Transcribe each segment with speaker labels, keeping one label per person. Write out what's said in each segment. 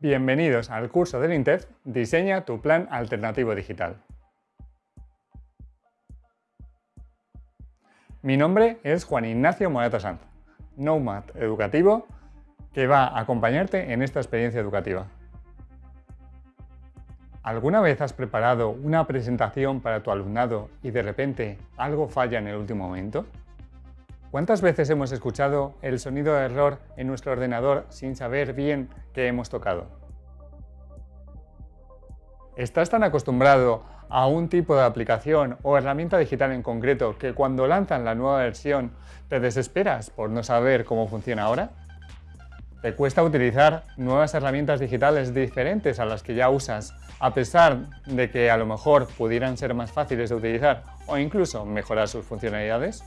Speaker 1: Bienvenidos al curso del INTEF Diseña tu plan alternativo digital. Mi nombre es Juan Ignacio Morata Sanz, Nomad educativo que va a acompañarte en esta experiencia educativa. ¿Alguna vez has preparado una presentación para tu alumnado y de repente algo falla en el último momento? ¿Cuántas veces hemos escuchado el sonido de error en nuestro ordenador sin saber bien qué hemos tocado? ¿Estás tan acostumbrado a un tipo de aplicación o herramienta digital en concreto que cuando lanzan la nueva versión te desesperas por no saber cómo funciona ahora? ¿Te cuesta utilizar nuevas herramientas digitales diferentes a las que ya usas, a pesar de que a lo mejor pudieran ser más fáciles de utilizar o incluso mejorar sus funcionalidades?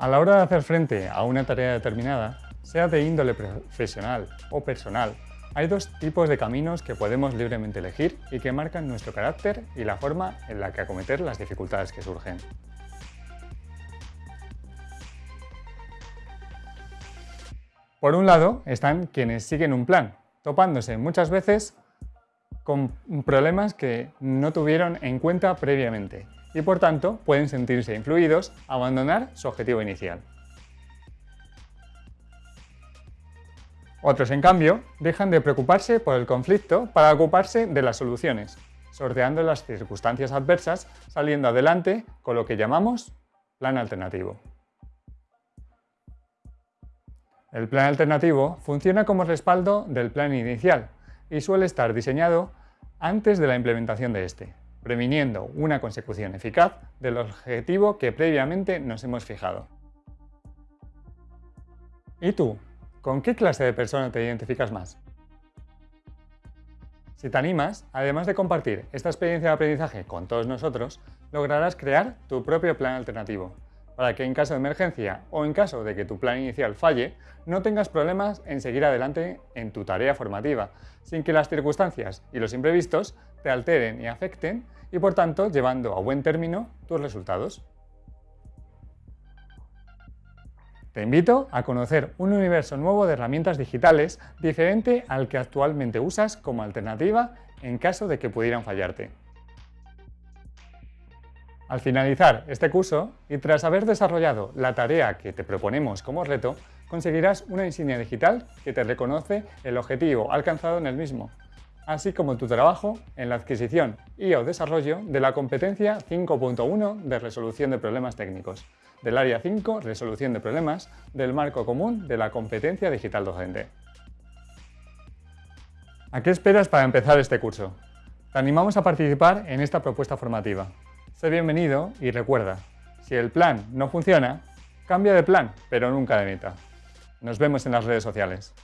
Speaker 1: A la hora de hacer frente a una tarea determinada, sea de índole profesional o personal, hay dos tipos de caminos que podemos libremente elegir y que marcan nuestro carácter y la forma en la que acometer las dificultades que surgen. Por un lado están quienes siguen un plan, topándose muchas veces con problemas que no tuvieron en cuenta previamente y por tanto pueden sentirse influidos a abandonar su objetivo inicial. Otros, en cambio, dejan de preocuparse por el conflicto para ocuparse de las soluciones, sorteando las circunstancias adversas, saliendo adelante con lo que llamamos plan alternativo. El plan alternativo funciona como respaldo del plan inicial y suele estar diseñado antes de la implementación de este previniendo una consecución eficaz del objetivo que previamente nos hemos fijado. ¿Y tú? ¿Con qué clase de persona te identificas más? Si te animas, además de compartir esta experiencia de aprendizaje con todos nosotros, lograrás crear tu propio plan alternativo, para que en caso de emergencia o en caso de que tu plan inicial falle, no tengas problemas en seguir adelante en tu tarea formativa, sin que las circunstancias y los imprevistos te alteren y afecten y por tanto llevando a buen término tus resultados. Te invito a conocer un universo nuevo de herramientas digitales diferente al que actualmente usas como alternativa en caso de que pudieran fallarte. Al finalizar este curso y tras haber desarrollado la tarea que te proponemos como reto, conseguirás una insignia digital que te reconoce el objetivo alcanzado en el mismo, así como tu trabajo en la adquisición y o desarrollo de la competencia 5.1 de resolución de problemas técnicos, del área 5 resolución de problemas del marco común de la competencia digital docente. ¿A qué esperas para empezar este curso? Te animamos a participar en esta propuesta formativa. Sé bienvenido y recuerda, si el plan no funciona, cambia de plan, pero nunca de meta. Nos vemos en las redes sociales.